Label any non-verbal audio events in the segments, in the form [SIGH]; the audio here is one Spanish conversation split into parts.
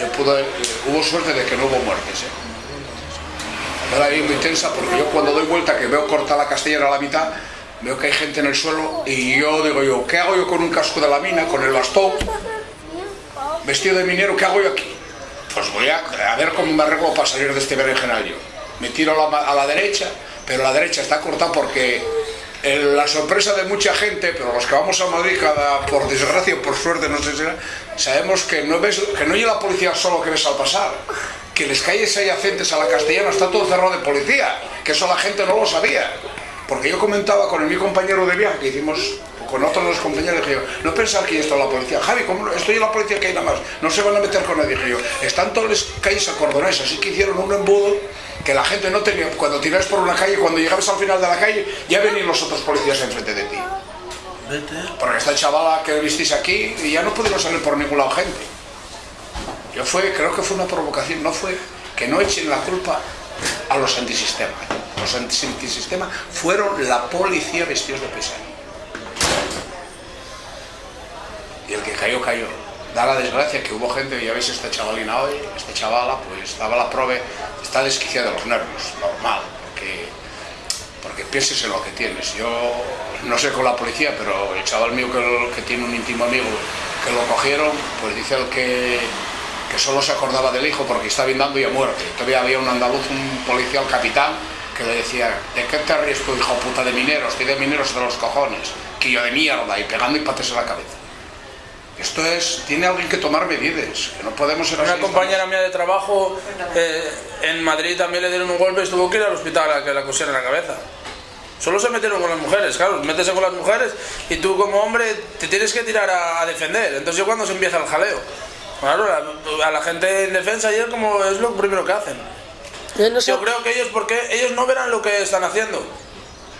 Yo pude, hubo suerte de que no hubo muertes. ¿eh? Era bien intensa porque yo cuando doy vuelta, que veo corta la castellera a la mitad, veo que hay gente en el suelo y yo digo yo, ¿qué hago yo con un casco de la mina, con el bastón, vestido de minero, ¿qué hago yo aquí? Pues voy a, a ver cómo me arreglo para salir de este berenjenal yo. Me tiro a la, a la derecha, pero la derecha está cortada porque la sorpresa de mucha gente, pero los que vamos a Madrid, cada, por desgracia o por suerte, no sé si sabemos que no, ves, que no llega la policía solo que ves al pasar, que las calles adyacentes a la castellana está todo cerrado de policía, que eso la gente no lo sabía. Porque yo comentaba con mi compañero de viaje que hicimos, con otros de los compañeros, dije yo, no pensar que esto es la policía. Javi, ¿cómo estoy en la policía que hay nada más, no se van a meter con nadie, dije yo. Están todas las calles acordonadas, así que hicieron un embudo que la gente no tenía. Cuando tiras por una calle, cuando llegabas al final de la calle, ya venían los otros policías enfrente de ti. Porque esta chavala que visteis aquí, y ya no pudieron salir por ningún lado gente. Yo fue, creo que fue una provocación, no fue que no echen la culpa a los antisistemas. Los antis- antisistemas fueron la policía vestidos de pesado. Y el que cayó, cayó. Da la desgracia que hubo gente, ya veis esta chavalina hoy, esta chavala, pues estaba la prove, está desquiciada de los nervios, normal, porque, porque pienses en lo que tienes. Yo no sé con la policía, pero el chaval mío que, tiene un íntimo amigo que lo cogieron, pues dice el que, que solo se acordaba del hijo porque está dando y a muerte. Todavía había un andaluz, un policial capitán, que le decía, ¿de qué te tú, hijo puta de mineros? Estoy de mineros de los cojones, que yo de mierda, y pegando y pates en la cabeza. Esto es, tiene alguien que tomar medidas, que no podemos ser Una así. compañera mía de trabajo eh, en Madrid también le dieron un golpe y tuvo que ir al hospital a que la cosieran la cabeza. Solo se metieron con las mujeres, claro, métese con las mujeres y tú como hombre te tienes que tirar a, a defender. Entonces yo cuando se empieza el jaleo. Claro, a, a la gente en defensa ayer como es lo primero que hacen. Yo no sé, Yo creo que ellos, porque ellos no verán lo que están haciendo.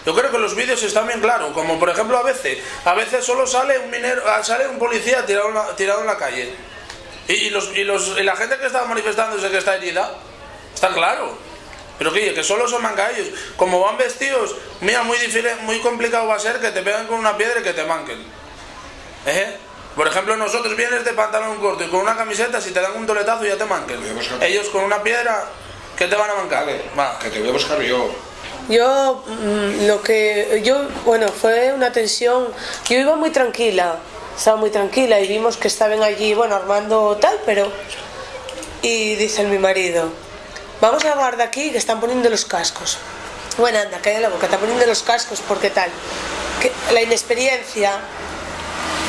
Yo creo que los vídeos están bien claros, como por ejemplo a veces, a veces solo sale un minero, ah, sale un policía tirado en la, tirado en la calle. Y, y los, y, los, y la gente que está manifestándose que está herida, está claro. Pero que, que solo son manca ellos. Como van vestidos, mira, muy difícil, muy complicado va a ser que te peguen con una piedra y que te manquen. ¿Eh? Por ejemplo, nosotros vienes de pantalón corto y con una camiseta, si te dan un toletazo ya te manquen. Ellos con una piedra, ¿qué te van a mancar? Va. Que te voy a buscar yo. Yo mm, lo que yo bueno fue una tensión. Yo iba muy tranquila, estaba muy tranquila y vimos que estaban allí, bueno, armando tal, pero y dice mi marido, vamos a hablar de aquí que están poniendo los cascos. Bueno, anda, calla la boca, están poniendo los cascos porque tal. La inexperiencia.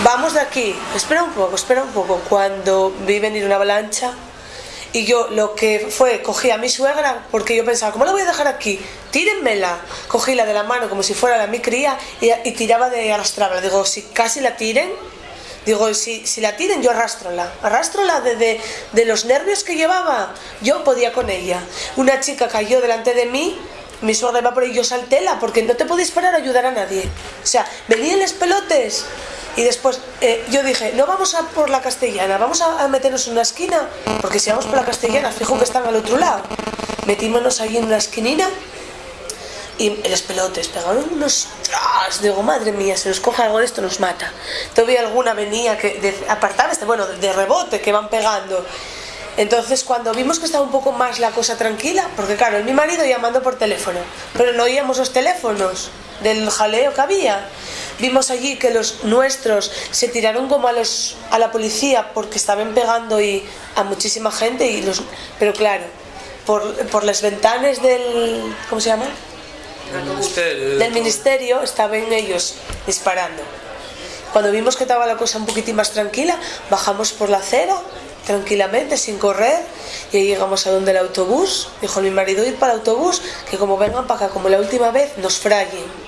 Vamos de aquí, espera un poco, espera un poco. Cuando vi venir una avalancha, y yo lo que fue, cogí a mi suegra, porque yo pensaba, ¿cómo la voy a dejar aquí? Tírenmela. Cogí-la de la mano como si fuera la mi cría y, y tiraba de arrastrarla. Digo, si casi la tiren, digo, si, si la tiren, yo arrastrola. Arrastrola de, de, de los nervios que llevaba. Yo podía con ella. Una chica cayó delante de mí. Mi suegra iba por ahí, yo saltéla, porque no te podéis parar a ayudar a nadie. O sea, venían los pelotes. Y después eh, yo dije, no vamos a por la castellana, vamos a, meternos en una esquina, porque si vamos por la castellana, fijo que están al otro lado. Metímonos ahí en una esquinina y los pelotes pegaron unos tras. Digo, madre mía, se nos coge algo de esto, nos mata. Todavía alguna venía que de, este, bueno, de rebote que van pegando. Entonces, cuando vimos que estaba un poco más la cosa tranquila, porque claro, mi marido llamando por teléfono, pero no oíamos los teléfonos del jaleo que había. Vimos allí que los nuestros se tiraron como a los a la policía porque estaban pegando y a muchísima gente y los pero claro, por, por las ventanas del ¿cómo se llama? Ministerio. del ministerio estaban ellos disparando. Cuando vimos que estaba la cosa un poquitín más tranquila, bajamos por la acera tranquilamente, sin correr, y llegamos a donde el autobús. Dijo mi marido ir para el autobús, que como vengan para acá como la última vez, nos fraguen.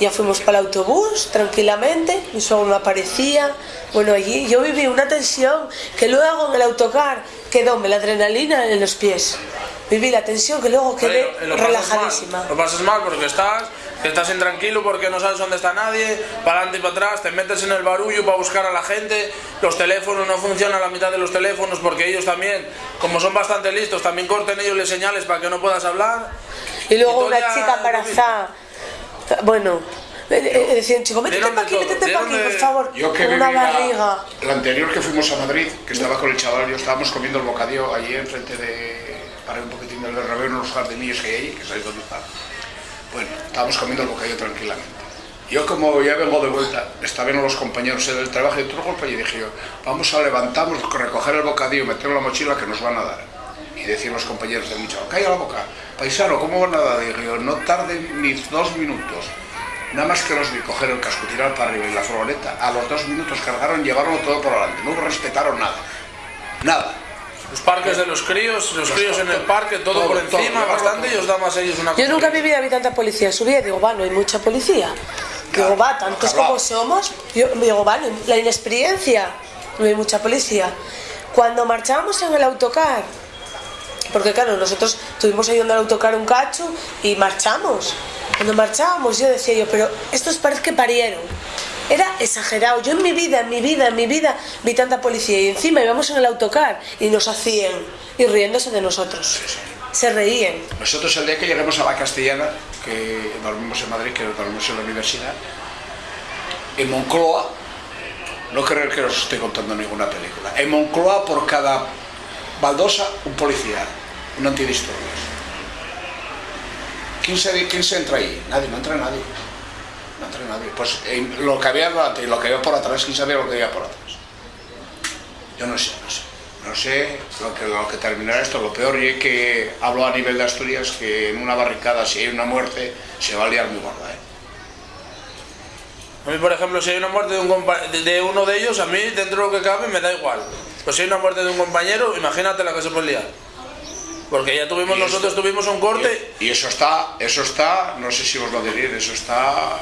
Ya fuimos para el autobús tranquilamente, mi suegro no aparecía. Bueno, allí yo viví una tensión que luego en el autocar quedóme la adrenalina en los pies. Viví la tensión que luego quedé pasas relajadísima. mal, Lo pasas mal porque estás, estás intranquilo porque no sabes dónde está nadie, para adelante y para atrás, te metes en el barullo para buscar a la gente, los teléfonos no funcionan la mitad de los teléfonos porque ellos también, como son bastante listos, también corten ellos les señales para que no puedas hablar. Y luego Y una chica embarazada. Bueno, Eh, eh, decían, chico, métete para aquí, métete para aquí, por favor. Yo que Una la- barriga. La, anterior que fuimos a Madrid, que estaba con el chaval, yo estábamos comiendo el bocadillo allí enfrente de... Para un poquitín del Bernabéu, en unos jardinillos que hay allí, que sabéis dónde está. Bueno, estábamos comiendo el bocadillo tranquilamente. Yo como ya vengo de vuelta, estaban viendo los compañeros en el trabajo y otro golpe y dije yo, vamos a levantamos, recoger el bocadillo, meterlo en la mochila que nos van a dar. Y decían los compañeros de mucho, calla la boca, paisano, ¿cómo van a dar? Dije yo, no tarden ni dos minutos. Nada más que los vi coger el casco, tirar para arriba y la furgoneta, a los dos minutos cargaron, llevaron todo por delante, no respetaron nada. Nada. Los parques de los críos, los críos en el parque, todo, todo, por encima, todo, bastante, todo. y os da más a ellos una Yo nunca viví de tanta policía. Subía y digo, va, no hay mucha policía. Digo, va, tantos como somos. Yo digo, vale, la inexperiencia, no hay mucha policía. Cuando marchábamos en el autocar, porque claro, nosotros estuvimos ayudando al autocar un cacho y marchamos. Cuando marchábamos yo decía yo, pero estos parece que parieron. Era exagerado. Yo en mi vida, en mi vida, en mi vida vi tanta policía y encima íbamos en el autocar y nos hacían y riéndose de nosotros. Se reían. Nosotros el día que lleguemos a la Castellana, que dormimos en Madrid, que dormimos en la universidad, en Moncloa, no creo que os estoy contando ninguna película, en Moncloa por cada baldosa un policía, un antidisturbios. ¿Quién se, ¿Quién se entra ahí? Nadie, no entra nadie. No entra nadie. Pues lo que había y lo que por atrás, ¿quién sabía lo que había por atrás? Yo no sé, no sé. No sé lo que, lo que terminará esto. Lo peor y es que hablo a nivel de Asturias que en una barricada, si hay una muerte, se va a liar muy gorda. ¿eh? A mí, por ejemplo, si hay una muerte de, un compa- de- de uno de ellos, a mí, dentro de lo que cabe, me da igual. Pues si hay una muerte de un compañero, imagínate la que se puede liar. Porque ya tuvimos, nosotros esto- tuvimos un corte, Y eso está, eso está, no sé si os lo diré, eso está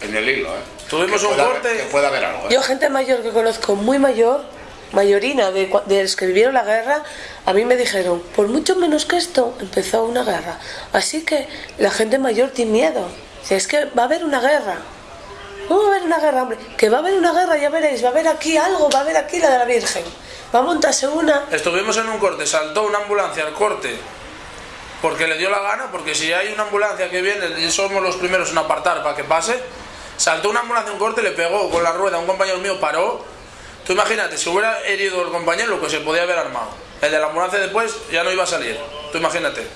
en el hilo. ¿eh? Tuvimos Que un corte. haber- que puede haber algo. ¿eh? Yo, gente mayor que conozco, muy mayor, mayorina, de, de los que vivieron la guerra, a mí me dijeron, por mucho menos que esto, empezó una guerra. Así que la gente mayor tiene miedo. Es que va a haber una guerra. ¿Cómo va a haber una guerra, hombre? Que va a haber una guerra, ya veréis, va a haber aquí algo, va a haber aquí la de la Virgen. Va a montarse una. estuvimos en un corte, saltó una ambulancia al corte porque le dio la gana, porque si hay una ambulancia que viene somos los primeros en apartar para que pase, saltó una ambulancia un corte, le pegó con la rueda un compañero mío, paró. Tú imagínate, si hubiera herido el compañero, lo que se podía haber armado. El de la ambulancia después ya no iba a salir. Tú imagínate.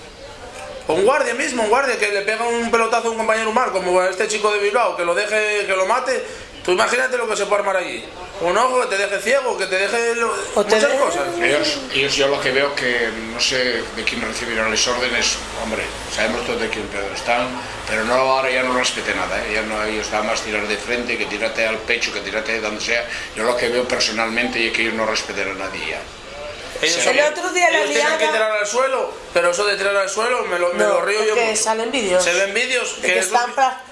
O un guardia mismo, un guardia que le pega un pelotazo a un compañero mal, como este chico de Bilbao, que lo deje, que lo mate. Tú imagínate lo que se puede armar allí. Un ojo que te deje ciego, que te deje lo- O te muchas de- cosas. Ellos, ellos yo lo que veo que no sé de quién recibieron las órdenes, hombre, sabemos todos de quién pero están, pero no ahora ya no respete nada, ¿eh? ya no ellos da más tirar de frente, que tirarte al pecho, que tirarte donde sea. Yo lo que veo personalmente es que ellos no respeten a nadie ya. Ellos, El otro día la ellos tienen que tirar al suelo, pero eso de tirar al suelo me lo, me No, lo río yo. porque mucho. salen vídeos. Se ven vídeos De que que esos,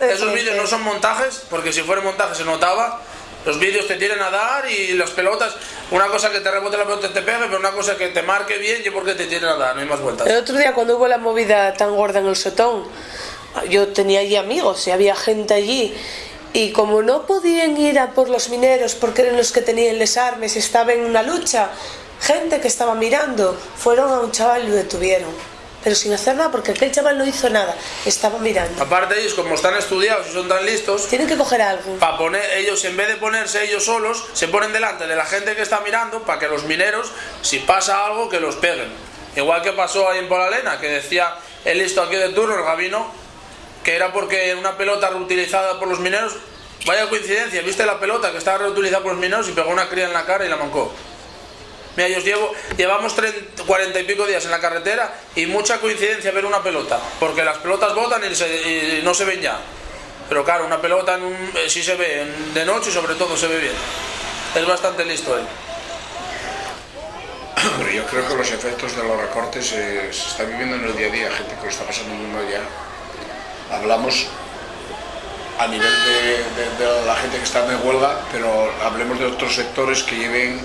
de esos vídeos no son montajes, porque si fuera montaje se notaba. Los vídeos te tienen a dar y las pelotas, una cosa que te rebote la pelota y te pegue, pero una cosa que te marque bien y porque te tienen a dar, no hay más vueltas. El otro día cuando hubo la movida tan gorda en el sotón, yo tenía allí amigos y había gente allí. Y como no podían ir a por los mineros porque eran los que tenían les armas y estaban en una lucha, gente que estaba mirando, fueron a un chaval y lo detuvieron. Pero sin hacer nada porque aquel chaval no hizo nada, estaba mirando. Aparte ellos, como están estudiados y son tan listos, Tienen que coger algo. para poner ellos en vez de ponerse ellos solos se ponen delante de la gente que está mirando para que los mineros si pasa algo que los peguen igual que pasó ahí en Polalena que decía el listo aquí de turno el Gabino que era porque una pelota reutilizada por los mineros vaya coincidencia viste la pelota que estaba reutilizada por los mineros y pegó una cría en la cara y la mancó Mira, yo llevo, llevamos 30, 40 y pico días en la carretera y mucha coincidencia ver una pelota, porque las pelotas botan y, se- no se ven ya. Pero claro, una pelota en un- eh, sí se ve en- de noche y sobre todo se ve bien. Es bastante listo él. [COUGHS] Yo creo que los efectos de los recortes eh, se está viviendo en el día a día, gente que lo está pasando muy mal ya. Hablamos a nivel de, la gente que está de huelga, pero hablemos de otros sectores que lleven,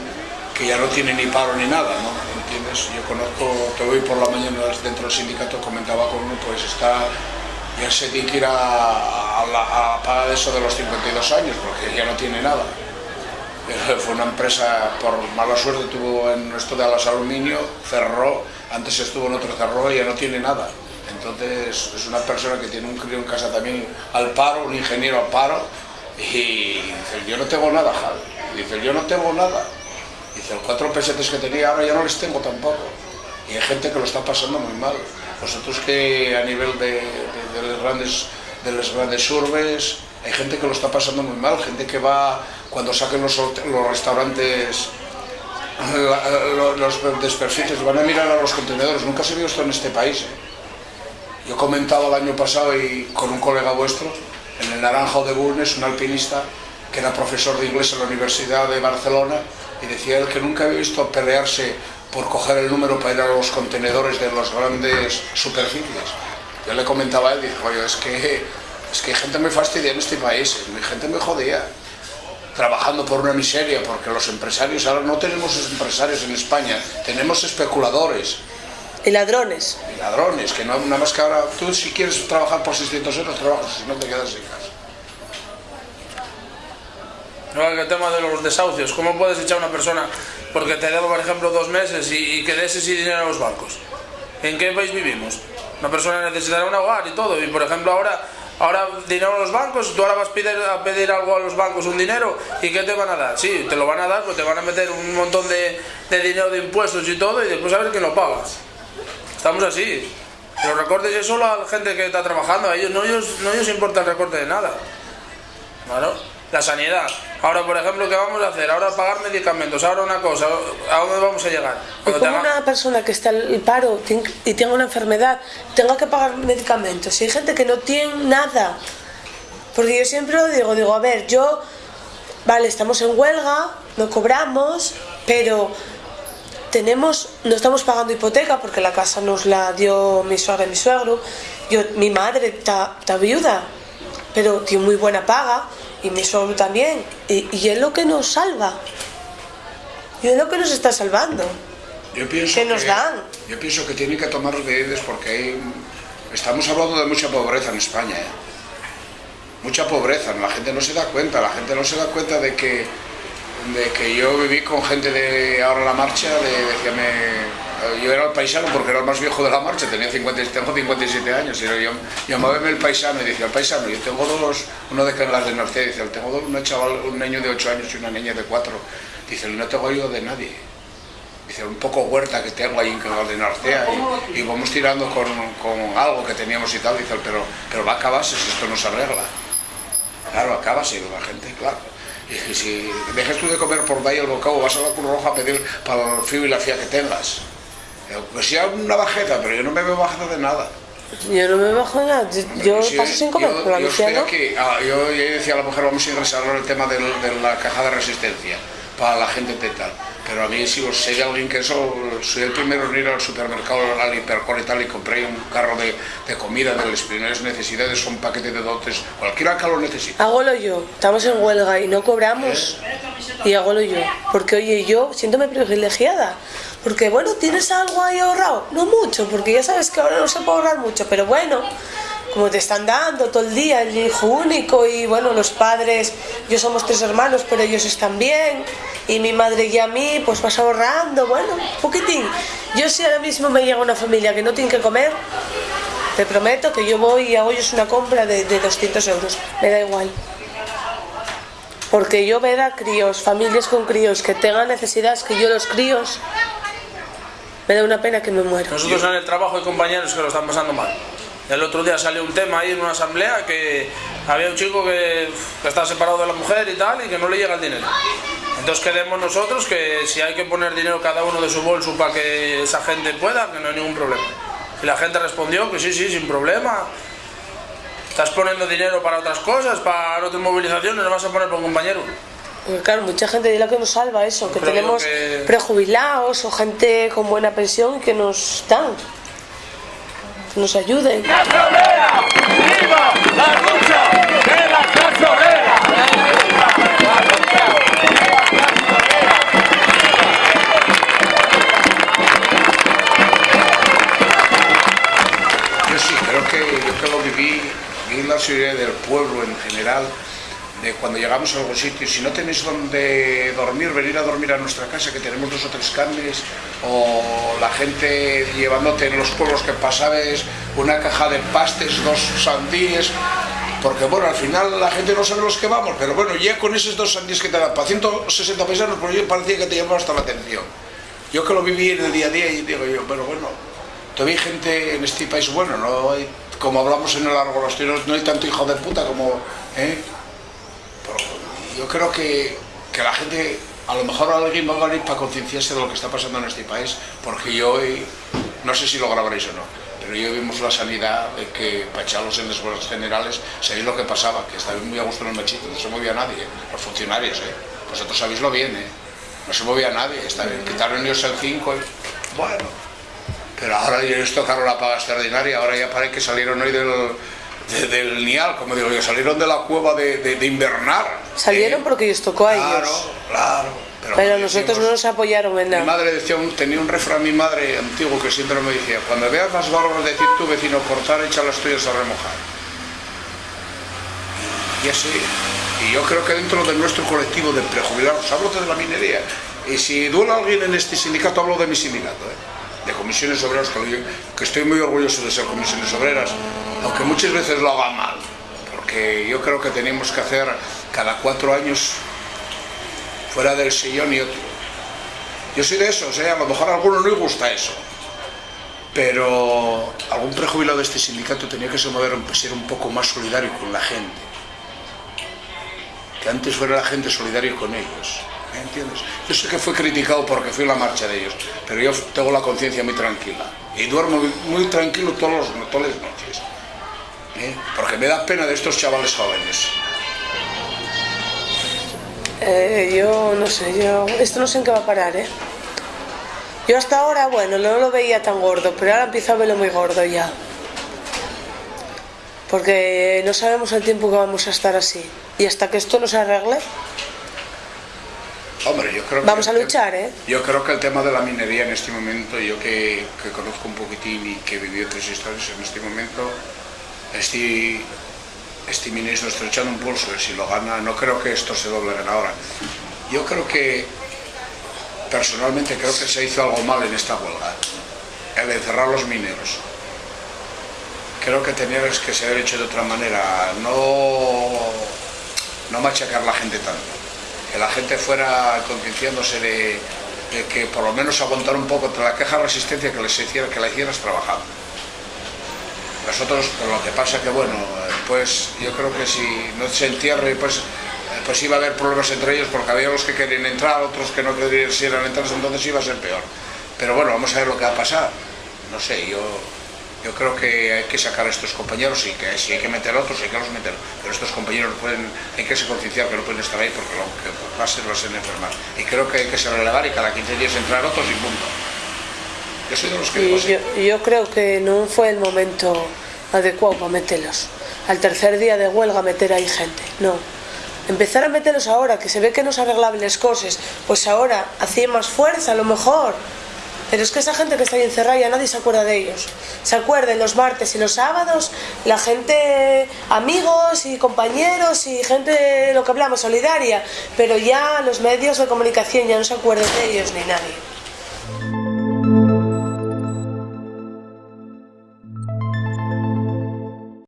que ya no tienen ni paro ni nada, ¿no? ¿Entiendes? Yo conozco, te voy por la mañana dentro del sindicato, comentaba con uno, pues está, ya se tiene que ir a, a la a pagar eso de los 52 años, porque ya no tiene nada. Fue una empresa, por mala suerte, tuvo en esto de las aluminio, cerró, antes estuvo en otro cerró y ya no tiene nada. Entonces es una persona que tiene un crío en casa también al paro, un ingeniero al paro, y dice, yo no tengo nada, Javi. Dice, yo no tengo nada. Dice, los cuatro pesetes que tenía ahora ya no les tengo tampoco. Y hay gente que lo está pasando muy mal. Vosotros que a nivel de, de, de, las, grandes, de las grandes urbes, hay gente que lo está pasando muy mal, gente que va, cuando saquen los, los restaurantes los, desperficies, van a mirar a los contenedores. Nunca se vio esto en este país. ¿eh? Yo comentaba el año pasado y con un colega vuestro, en el Naranjo de Bulnes, un alpinista que era profesor de inglés en la Universidad de Barcelona, y decía él que nunca había visto pelearse por coger el número para ir a los contenedores de las grandes superficies. Yo le comentaba a él, dijo, oye, es que, es que hay gente muy fastidia en este país, hay gente muy jodida trabajando por una miseria, porque los empresarios, ahora no tenemos empresarios en España, tenemos especuladores. Y ladrones. Y ladrones, que no, nada más que ahora, tú si quieres trabajar por 600 euros, trabajas, si no te quedas en casa. No, el tema de los desahucios, ¿cómo puedes echar a una persona porque te debo, por ejemplo, dos meses y, y que des ese dinero a los bancos? ¿En qué país vivimos? Una persona necesitará un hogar y todo, y por ejemplo ahora ahora dinero a los bancos, tú ahora vas a pedir, a pedir algo a los bancos, un dinero, ¿y qué te van a dar? Sí, te lo van a dar, pues te van a meter un montón de, de dinero de impuestos y todo, y después a ver quién lo paga. Estamos así. Los recortes es solo a la gente que está trabajando, a ellos no ellos, no ellos importa el recorte de nada. Bueno, la sanidad. Ahora, por ejemplo, ¿qué vamos a hacer? Ahora pagar medicamentos, ahora una cosa, ¿a dónde vamos a llegar? Y como una persona que está en el paro y tenga una enfermedad, tenga que pagar medicamentos. Si hay gente que no tiene nada. Porque yo siempre lo digo, digo, a ver, yo, vale, estamos en huelga, no cobramos, pero tenemos, no estamos pagando hipoteca porque la casa nos la dio mi suegra y mi suegro. Yo, mi madre está viuda, pero tiene muy buena paga y mi suegro también. Y, y, es lo que nos salva. Y es lo que nos está salvando. Yo pienso que nos que, dan. Yo pienso que tienen que tomar medidas porque hay, estamos hablando de mucha pobreza en España. ¿eh? Mucha pobreza, la gente no se da cuenta, la gente no se da cuenta de que, de que yo viví con gente de ahora la marcha, de, decíame, yo era el paisano porque era el más viejo de la marcha, tenía 50, tengo 57 años, y yo llamábame el paisano y decía, el paisano, yo tengo dos, uno de Canlas de Norte, dice, tengo dos, un chaval, un niño de 8 años y una niña de 4, dice, no tengo ayuda de nadie, dice, un poco huerta que tengo ahí en Canlas de Nortea y, y, vamos tirando con, con, algo que teníamos y tal, dice, pero, pero va a acabarse si esto no se arregla. Claro, acaba si la gente, claro. Y si dejas tú de comer por ahí el bocado, vas a la Cruz Roja a pedir para el frío y la fía que tengas. Pues sí, una bajeta, pero yo no me veo bajeta de nada. Yo no me bajo de nada, yo, yo paso sin comer, yo, pero la yo. Aquí, ah, yo, yo, decía a la mujer, vamos a ingresar en el tema de, de la caja de resistencia para la gente de tal. Pero a mí, si os sé de alguien que eso, soy el primero en ir al supermercado, al hipercor y tal, y compré un carro de, de comida de las primeras necesidades, un paquete de dotes, cualquiera que lo necesite. Hágolo yo, estamos en huelga y no cobramos, ¿Eh? y hágolo yo. Porque, oye, yo siéntome privilegiada. Porque, bueno, ¿tienes algo ahí ahorrado? No mucho, porque ya sabes que ahora no se puede ahorrar mucho, pero bueno, como te están dando todo el día, el hijo único y bueno, los padres, yo somos tres hermanos, pero ellos están bien, y mi madre y a mí, pues vas ahorrando, bueno, un poquitín. Yo si ahora mismo me llega una familia que no tiene que comer, te prometo que yo voy y hago ellos una compra de, de 200 euros, me da igual. Porque yo ver a críos, familias con críos que tengan necesidades, que yo los críos, me da una pena que me muera. Nosotros en el trabajo hay compañeros que lo están pasando mal. El otro día salió un tema ahí en una asamblea que había un chico que, que está separado de la mujer y tal y que no le llega el dinero. Entonces quedemos nosotros que si hay que poner dinero cada uno de su bolso para que esa gente pueda, que no hay ningún problema. Y la gente respondió que sí, sí, sin problema. Estás poniendo dinero para otras cosas, para otras movilizaciones, no vas a poner por un compañero. Claro, mucha gente dirá que nos salva eso, que Pero tenemos que... prejubilados o gente con buena pensión que nos dan, nos ayuden. ¡Clase obrera! ¡Viva la lucha de la clase obrera! Yo sí, creo que yo que lo viví, vi la ciudad del pueblo en general, cuando llegamos a algún sitio, si no tenéis donde dormir, venir a dormir a nuestra casa, que tenemos dos o tres cames, o la gente llevándote en los pueblos que pasabas una caja de pastes, dos sandíes, porque bueno, al final la gente no sabe los que vamos, pero bueno, ya con esos dos sandíes que te dan para 160 paisanos, pues yo parecía que te llamaba hasta la atención. Yo que lo viví en el día a día y digo yo, pero bueno, todavía hay gente en este país bueno, no como hablamos en el largo los tiros, no hay tanto hijo de puta como... ¿eh? Yo creo que, que, la gente, a lo mejor alguien va a venir para concienciarse de lo que está pasando en este país, porque yo hoy, no sé si lo grabaréis o no, pero yo vimos la sanidad de que para echarlos en las generales, sabéis lo que pasaba, que estaban muy a gusto en el machito, no se movía nadie, ¿eh? los funcionarios, ¿eh? vosotros sabéislo bien, ¿eh? no se movía nadie, está quitaron ellos el 5, bueno, pero ahora les tocaron la paga extraordinaria, ahora ya parece que salieron hoy del del Nial, como digo yo, salieron de la cueva de, de, invernar. Salieron porque les tocó a claro, ellos. Claro, pero, pero nosotros no nos apoyaron en nada. Mi madre decía, tenía un refrán mi madre antiguo que siempre me decía, cuando veas las barbas de decir tu vecino cortar, echa las tuyas a remojar. Y así, y yo creo que dentro de nuestro colectivo de prejubilados, hablo de la minería, y si duele alguien en este sindicato, hablo de mi sindicato, ¿eh? de comisiones obreras, que estoy muy orgulloso de ser comisiones obreras, aunque muchas veces lo haga mal, porque yo creo que tenemos que hacer cada cuatro años fuera del sillón y otro. Yo soy de esos, ¿eh? a lo mejor a alguno no le gusta eso, pero algún prejubilado de este sindicato tenía que ser un poco más solidario con la gente, que antes fuera la gente solidaria con ellos. ¿me entiendes? Yo sé que fue criticado porque fui a la marcha de ellos, pero yo tengo la conciencia muy tranquila y duermo muy tranquilo todas las noches. ¿Eh? porque me da pena de estos chavales jóvenes. Eh, yo no sé, yo esto no sé en qué va a parar, ¿eh? Yo hasta ahora, bueno, no lo veía tan gordo, pero ahora empiezo a verlo muy gordo ya. Porque no sabemos el tiempo que vamos a estar así. Y hasta que esto no se arregle, Hombre, yo creo Vamos a luchar, ¿eh? Yo creo que el tema de la minería en este momento, yo que, que conozco un poquitín y que viví otras historias en este momento, este, este ministro estrechando un pulso y si lo gana, no creo que esto se dobleguen ahora. Yo creo que, personalmente creo que se hizo algo mal en esta huelga, el encerrar los mineros. Creo que tenía que ser hecho de otra manera, no, no machacar la gente tanto. Que la gente fuera concienciándose de, que por lo menos aguantar un poco la queja resistencia que les hiciera, que la hicieras trabajando. Nosotros, lo que pasa que, bueno, pues yo creo que si no se entierre, pues, pues iba a haber problemas entre ellos porque había los que querían entrar, otros que no querían entrar, entonces iba a ser peor. Pero bueno, vamos a ver lo que va a pasar. No sé, yo, yo creo que hay que sacar a estos compañeros y que si hay que meter a otros, hay que los meter. Pero estos compañeros pueden, hay que se concienciar que no pueden estar ahí porque lo que va a ser, va a ser enfermar. Y creo que hay que se relevar y cada 15 días entrar otros y punto. Yo soy de los que... Y yo, yo creo que no fue el momento adecuado para meterlos. Al tercer día de huelga meter ahí gente, no. Empezar a meterlos ahora, que se ve que no se arreglaban las cosas, pues ahora hacía más fuerza a lo mejor. Pero es que esa gente que está ahí encerrada ya nadie se acuerda de ellos. Se acuerdan los martes y los sábados, la gente, amigos y compañeros y gente, lo que hablamos, solidaria. Pero ya los medios de comunicación ya no se acuerdan de ellos ni nadie.